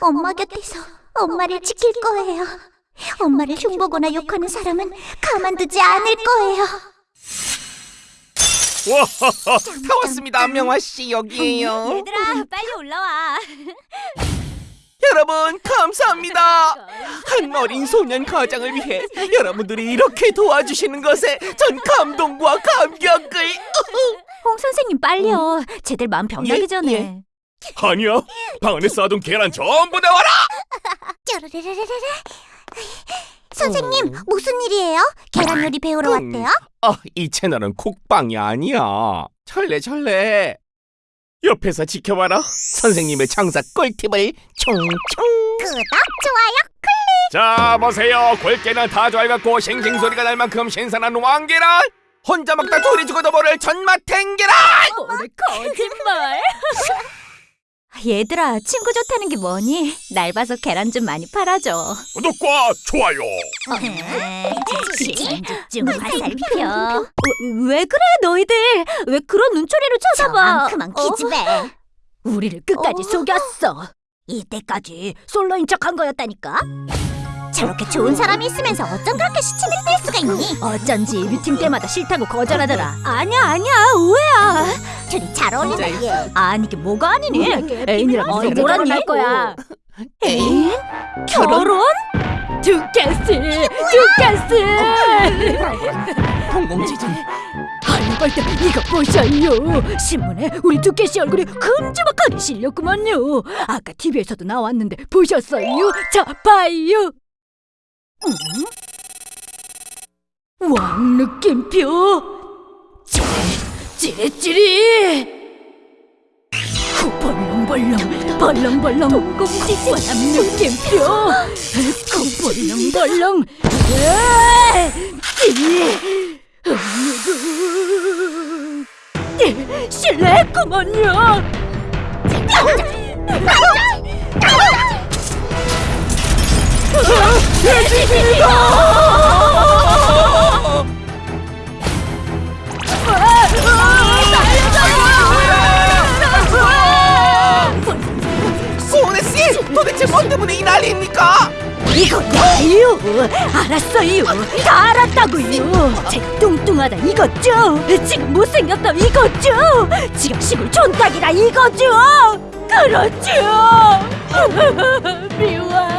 엄마 곁에서 엄마를 지킬 거예요. 엄마를 흉보거나 욕하는 사람은 가만두지 않을 거예요. 와하하 다 왔습니다 명화 씨 여기에요. 얘들아 빨리 올라와. 여러분 감사합니다. 한 어린 소년 가장을 위해 여러분들이 이렇게 도와주시는 것에 전 감동과 감격을 홍 선생님 빨리요. 쟤들 마음 병나기 예, 전에. 예. 아니야 방 안에 쌓아둔 계란 전부 내와라 뾰로르르르르. 선생님, 무슨 일이에요? 계란 요리 배우러 음. 왔대요? 아 이 채널은 콕방이 아니야 철래 철래 옆에서 지켜봐라 선생님의 장사 꿀팁을 총총 구독, 좋아요. 자 보세요 골계란 다 좋아해갖고 싱싱 소리가 날 만큼 신선한 왕계란 혼자 먹다 둘이 죽어도 모를 전마탱 계란 뭐래 거짓말 얘들아 친구 좋다는 게 뭐니? 날 봐서 계란 좀 많이 팔아줘. 구독과 좋아요. 좀 화살표 왜 그래 너희들? 왜 그런 눈초리로 쳐다봐? 그만 어? 기집애. 우리를 끝까지 어? 속였어. 이때까지 솔로인 척 한 거였다니까. 저렇게 좋은 사람이 있으면서 어쩜 그렇게 시침을 뺄 수가 있니? 어쩐지 미팅 때마다 싫다고 거절하더라. 아니야 아니야. 오해야 잘 어울린다, 얘. 아니 이게 뭐가 아니니? 애인이랑 어디 뭐라니 할 거야? 애인? 결혼? 두께스 두께스 공공지진. 할벌때 이거 보셔요. 신문에 우리 두께씨 얼굴이 큼지막하게 실렸구만요. 아까 TV에서도 나왔는데 보셨어요? 자 봐요. 음? 왕 느낌표 찌릿 찌릿찌릿 후 벌렁벌렁 벌렁벌렁 동공지진 왕 느낌표 후 벌렁벌렁 실례했구먼요 소은 도대체 뭐 때문에 이 난리입니까? 이거야요 알았어요. 다 알았다고요. 제가 뚱뚱하다 이거죠. 지금 못생겼다 이거죠. 지금 시골 촌딱이다 이거죠. 그렇죠. 미워